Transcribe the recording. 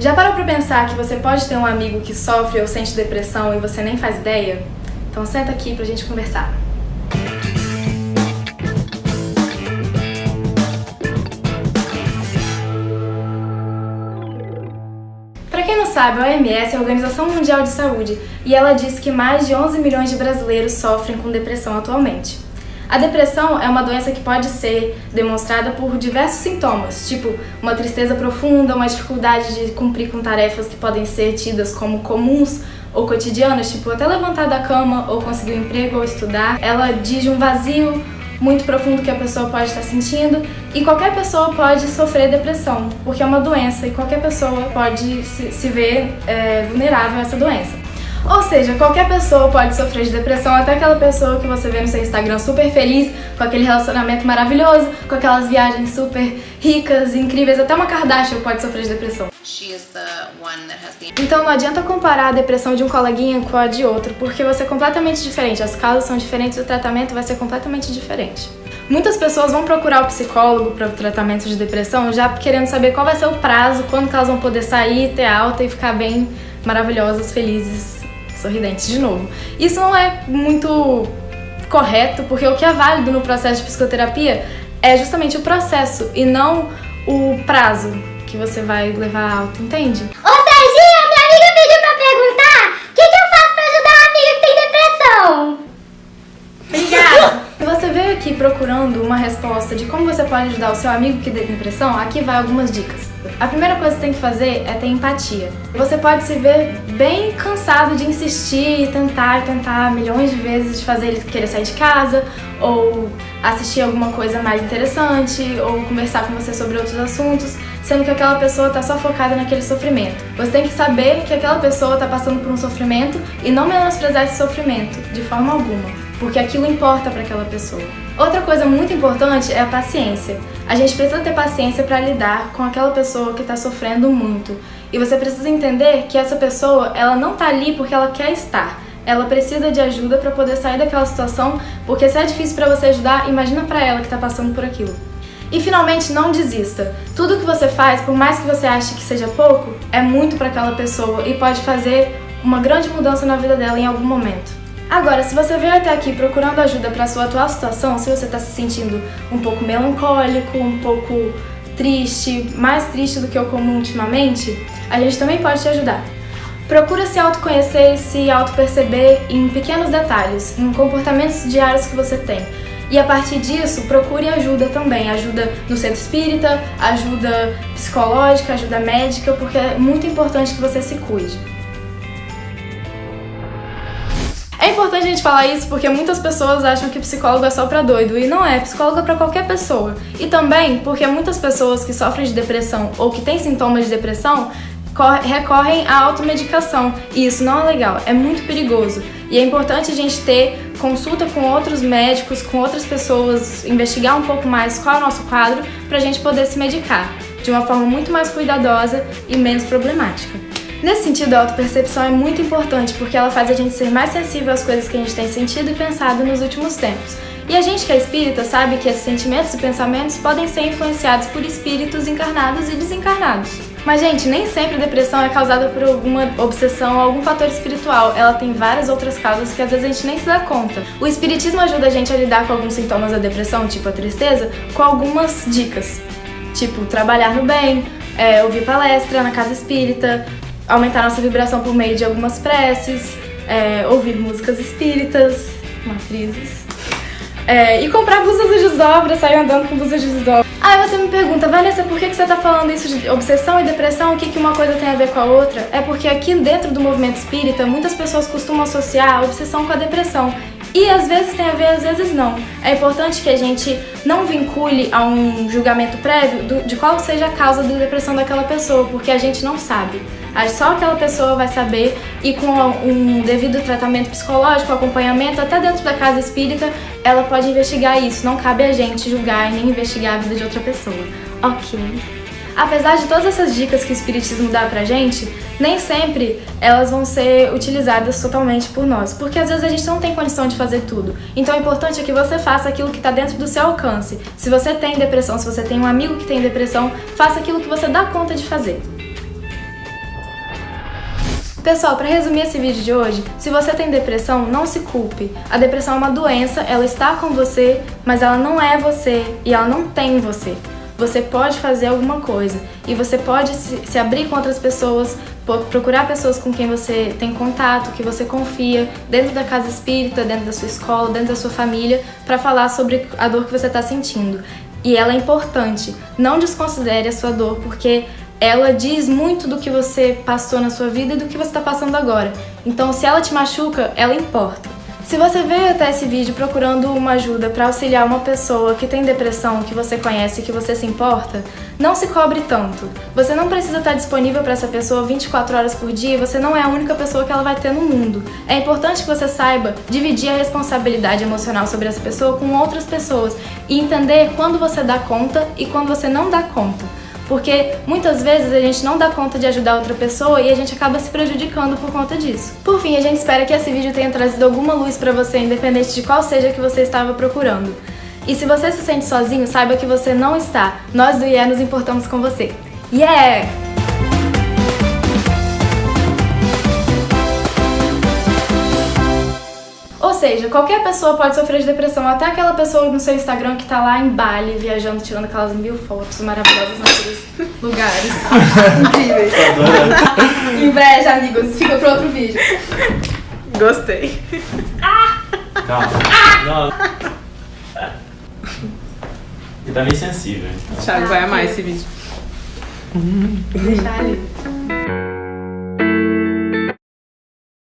Já parou pra pensar que você pode ter um amigo que sofre ou sente depressão e você nem faz ideia? Então senta aqui pra gente conversar. Para quem não sabe, a OMS é a Organização Mundial de Saúde e ela diz que mais de 11 milhões de brasileiros sofrem com depressão atualmente. A depressão é uma doença que pode ser demonstrada por diversos sintomas, tipo uma tristeza profunda, uma dificuldade de cumprir com tarefas que podem ser tidas como comuns ou cotidianas, tipo até levantar da cama ou conseguir um emprego ou estudar. Ela diz um vazio muito profundo que a pessoa pode estar sentindo e qualquer pessoa pode sofrer depressão, porque é uma doença e qualquer pessoa pode se, ver é, vulnerável a essa doença. Ou seja, qualquer pessoa pode sofrer de depressão, até aquela pessoa que você vê no seu Instagram super feliz, com aquele relacionamento maravilhoso, com aquelas viagens super ricas, incríveis, até uma Kardashian pode sofrer de depressão. Então não adianta comparar a depressão de um coleguinha com a de outro, porque vai ser completamente diferente, as causas são diferentes, o tratamento vai ser completamente diferente. Muitas pessoas vão procurar o psicólogo para o tratamento de depressão já querendo saber qual vai ser o prazo, quando elas vão poder sair, ter alta e ficar bem maravilhosas, felizes sorridentes de novo. Isso não é muito correto, porque o que é válido no processo de psicoterapia é justamente o processo e não o prazo que você vai levar alto, entende? Ô Serginha, minha amiga pediu pra perguntar o que, que eu faço pra ajudar a amiga que tem depressão? Obrigada! Se você veio aqui procurando uma resposta de como você pode ajudar o seu amigo que tem depressão, aqui vai algumas dicas. A primeira coisa que você tem que fazer é ter empatia. Você pode se ver bem cansado de insistir e tentar, tentar milhões de vezes de fazer ele querer sair de casa, ou assistir alguma coisa mais interessante, ou conversar com você sobre outros assuntos, sendo que aquela pessoa está só focada naquele sofrimento. Você tem que saber que aquela pessoa está passando por um sofrimento e não menosprezar esse sofrimento, de forma alguma, porque aquilo importa para aquela pessoa. Outra coisa muito importante é a paciência. A gente precisa ter paciência para lidar com aquela pessoa que está sofrendo muito. E você precisa entender que essa pessoa, ela não está ali porque ela quer estar. Ela precisa de ajuda para poder sair daquela situação, porque se é difícil para você ajudar, imagina para ela que está passando por aquilo. E finalmente, não desista. Tudo que você faz, por mais que você ache que seja pouco, é muito para aquela pessoa e pode fazer uma grande mudança na vida dela em algum momento. Agora, se você veio até aqui procurando ajuda para sua atual situação, se você está se sentindo um pouco melancólico, um pouco triste, mais triste do que o comum ultimamente, a gente também pode te ajudar. Procura se autoconhecer e se autoperceber em pequenos detalhes, em comportamentos diários que você tem. E a partir disso, procure ajuda também, ajuda no centro espírita, ajuda psicológica, ajuda médica, porque é muito importante que você se cuide. Importante a gente falar isso porque muitas pessoas acham que psicólogo é só pra doido, e não é, psicólogo é pra qualquer pessoa. E também porque muitas pessoas que sofrem de depressão ou que têm sintomas de depressão recorrem à automedicação, e isso não é legal, é muito perigoso. E é importante a gente ter consulta com outros médicos, com outras pessoas, investigar um pouco mais qual é o nosso quadro, pra gente poder se medicar de uma forma muito mais cuidadosa e menos problemática. Nesse sentido, a autopercepção é muito importante porque ela faz a gente ser mais sensível às coisas que a gente tem sentido e pensado nos últimos tempos. E a gente que é espírita sabe que esses sentimentos e pensamentos podem ser influenciados por espíritos encarnados e desencarnados. Mas, gente, nem sempre a depressão é causada por alguma obsessão ou algum fator espiritual. Ela tem várias outras causas que às vezes a gente nem se dá conta. O espiritismo ajuda a gente a lidar com alguns sintomas da depressão, tipo a tristeza, com algumas dicas. Tipo, trabalhar no bem, é, ouvir palestra na casa espírita, aumentar nossa vibração por meio de algumas preces, é, ouvir músicas espíritas, matrizes, é, e comprar blusas de desdobra, sair andando com blusas de desdobra. Aí você me pergunta, Vanessa, por que, você tá falando isso de obsessão e depressão? O que, que uma coisa tem a ver com a outra? É porque aqui dentro do movimento espírita, muitas pessoas costumam associar a obsessão com a depressão. E às vezes tem a ver, às vezes não. É importante que a gente não vincule a um julgamento prévio do, de qual seja a causa da depressão daquela pessoa, porque a gente não sabe. Só aquela pessoa vai saber e com um devido tratamento psicológico, acompanhamento, até dentro da casa espírita, ela pode investigar isso. Não cabe a gente julgar e nem investigar a vida de outra pessoa. Ok. Apesar de todas essas dicas que o Espiritismo dá pra gente, nem sempre elas vão ser utilizadas totalmente por nós, porque às vezes a gente não tem condição de fazer tudo. Então o importante é que você faça aquilo que está dentro do seu alcance. Se você tem depressão, se você tem um amigo que tem depressão, faça aquilo que você dá conta de fazer. Pessoal, para resumir esse vídeo de hoje, se você tem depressão, não se culpe. A depressão é uma doença, ela está com você, mas ela não é você e ela não tem você. Você pode fazer alguma coisa e você pode se, abrir com outras pessoas, procurar pessoas com quem você tem contato, que você confia, dentro da casa espírita, dentro da sua escola, dentro da sua família, para falar sobre a dor que você está sentindo. E ela é importante. Não desconsidere a sua dor, porque ela diz muito do que você passou na sua vida e do que você está passando agora. Então, se ela te machuca, ela importa. Se você veio até esse vídeo procurando uma ajuda para auxiliar uma pessoa que tem depressão, que você conhece que você se importa, não se cobre tanto. Você não precisa estar disponível para essa pessoa 24 horas por dia você não é a única pessoa que ela vai ter no mundo. É importante que você saiba dividir a responsabilidade emocional sobre essa pessoa com outras pessoas e entender quando você dá conta e quando você não dá conta porque muitas vezes a gente não dá conta de ajudar outra pessoa e a gente acaba se prejudicando por conta disso. Por fim, a gente espera que esse vídeo tenha trazido alguma luz para você, independente de qual seja que você estava procurando. E se você se sente sozinho, saiba que você não está. Nós do IE nos importamos com você. Yeah! Seja, qualquer pessoa pode sofrer de depressão, até aquela pessoa no seu Instagram que tá lá em Bali, viajando, tirando aquelas mil fotos maravilhosas naqueles lugares incríveis. Inveja, amigos. Fica pro outro vídeo. Gostei. Ah! Calma. Não. Ele tá meio sensível. Thiago vai amar esse vídeo. Deixa ali.